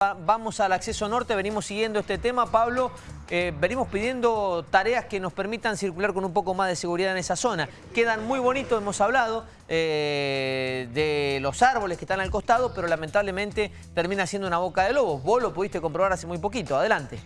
Vamos al acceso norte, venimos siguiendo este tema, Pablo, eh, venimos pidiendo tareas que nos permitan circular con un poco más de seguridad en esa zona. Quedan muy bonitos, hemos hablado eh, de los árboles que están al costado, pero lamentablemente termina siendo una boca de lobos. Vos lo pudiste comprobar hace muy poquito, adelante.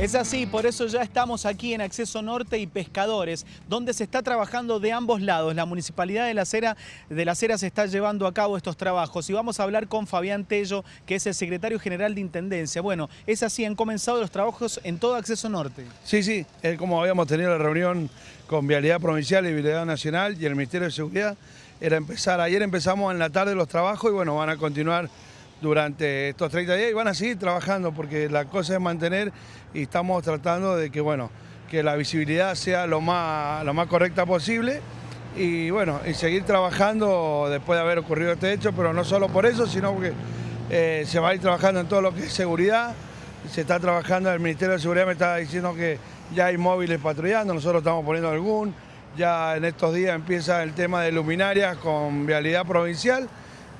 Es así, por eso ya estamos aquí en Acceso Norte y Pescadores, donde se está trabajando de ambos lados. La Municipalidad de la Cera, de la Cera se está llevando a cabo estos trabajos y vamos a hablar con Fabián Tello, que es el secretario general de Intendencia. Bueno, es así, han comenzado los trabajos en todo Acceso Norte. Sí, sí, es como habíamos tenido la reunión con Vialidad Provincial y Vialidad Nacional y el Ministerio de Seguridad, era empezar, ayer empezamos en la tarde los trabajos y bueno, van a continuar durante estos 30 días y van a seguir trabajando porque la cosa es mantener y estamos tratando de que, bueno, que la visibilidad sea lo más, lo más correcta posible y bueno, y seguir trabajando después de haber ocurrido este hecho, pero no solo por eso, sino porque eh, se va a ir trabajando en todo lo que es seguridad, se está trabajando, el Ministerio de Seguridad me está diciendo que ya hay móviles patrullando, nosotros estamos poniendo algún, ya en estos días empieza el tema de luminarias con vialidad provincial,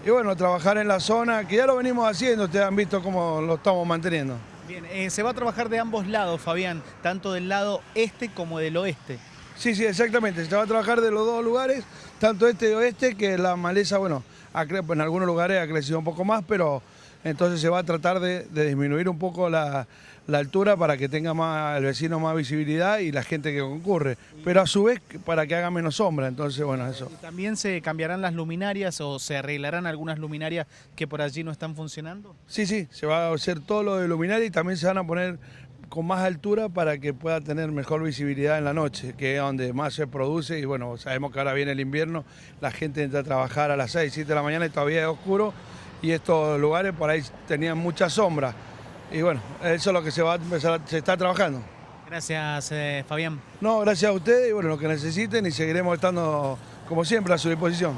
y bueno, trabajar en la zona, que ya lo venimos haciendo, ustedes han visto cómo lo estamos manteniendo. Bien, eh, se va a trabajar de ambos lados, Fabián, tanto del lado este como del oeste. Sí, sí, exactamente, se va a trabajar de los dos lugares, tanto este y oeste, que la maleza, bueno, en algunos lugares ha crecido un poco más, pero entonces se va a tratar de, disminuir un poco la, altura para que tenga más el vecino más visibilidad y la gente que concurre, pero a su vez para que haga menos sombra, entonces bueno, eso. ¿También se cambiarán las luminarias o se arreglarán algunas luminarias que por allí no están funcionando? Sí, sí, se va a hacer todo lo de luminaria y también se van a poner con más altura para que pueda tener mejor visibilidad en la noche, que es donde más se produce y bueno, sabemos que ahora viene el invierno, la gente entra a trabajar a las 6, 7 de la mañana y todavía es oscuro, y estos lugares por ahí tenían mucha sombra. Y bueno, eso es lo que se va a empezar, se está trabajando. Gracias, eh, Fabián. No, gracias a ustedes y bueno, lo que necesiten y seguiremos estando como siempre a su disposición.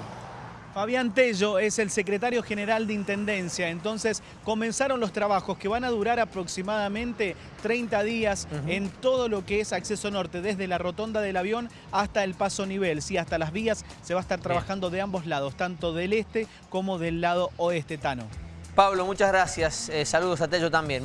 Fabián Tello es el secretario general de Intendencia, entonces comenzaron los trabajos que van a durar aproximadamente 30 días en todo lo que es acceso norte, desde la rotonda del avión hasta el paso nivel, sí, hasta las vías se va a estar trabajando de ambos lados, tanto del este como del lado oeste, Tano. Pablo, muchas gracias, eh, saludos a Tello también.